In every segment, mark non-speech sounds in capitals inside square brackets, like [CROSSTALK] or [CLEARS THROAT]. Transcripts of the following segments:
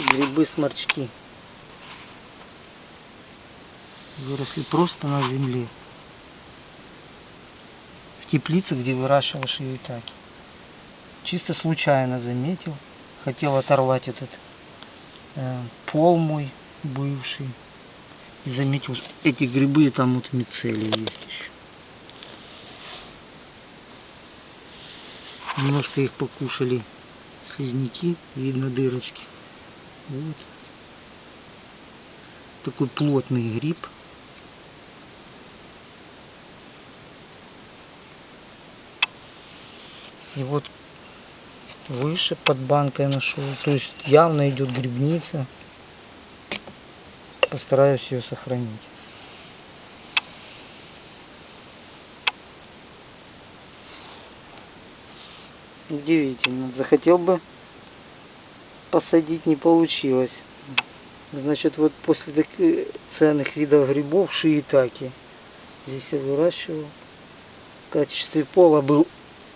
Грибы-сморчки. Выросли просто на земле. В теплице, где выращивал шиитаки. Чисто случайно заметил. Хотел оторвать этот э, пол мой бывший. И заметил, что эти грибы там вот мицелий есть еще. Немножко их покушали слизняки, видно дырочки. Вот. Такой плотный гриб. И вот выше под банкой нашел. То есть явно идет грибница. Постараюсь ее сохранить. Удивительно. Захотел бы посадить, не получилось. Значит, вот после таких ценных видов грибов шиитаки. Здесь я выращивал. В качестве пола был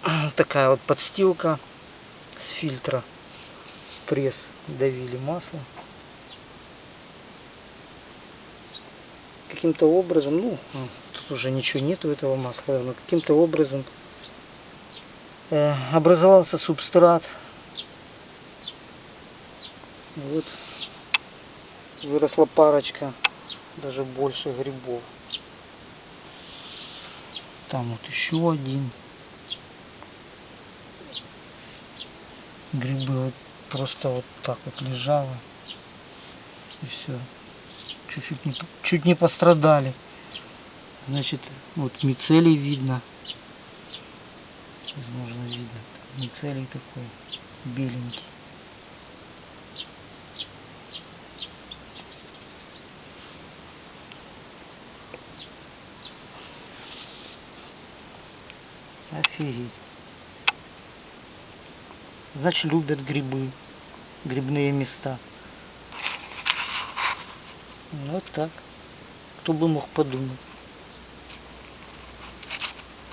[CLEARS THROAT] такая вот подстилка с фильтра. Пресс давили масло. Каким-то образом, ну, тут уже ничего нету этого масла, но каким-то образом э, образовался субстрат. Вот выросла парочка, даже больше грибов. Там вот еще один. Грибы вот просто вот так вот лежало. И все. Чуть-чуть не, чуть не пострадали. Значит, вот мицелий видно. Возможно, видно. Мицелий такой беленький. Офигеть. Значит, любят грибы, грибные места. Вот так. Кто бы мог подумать.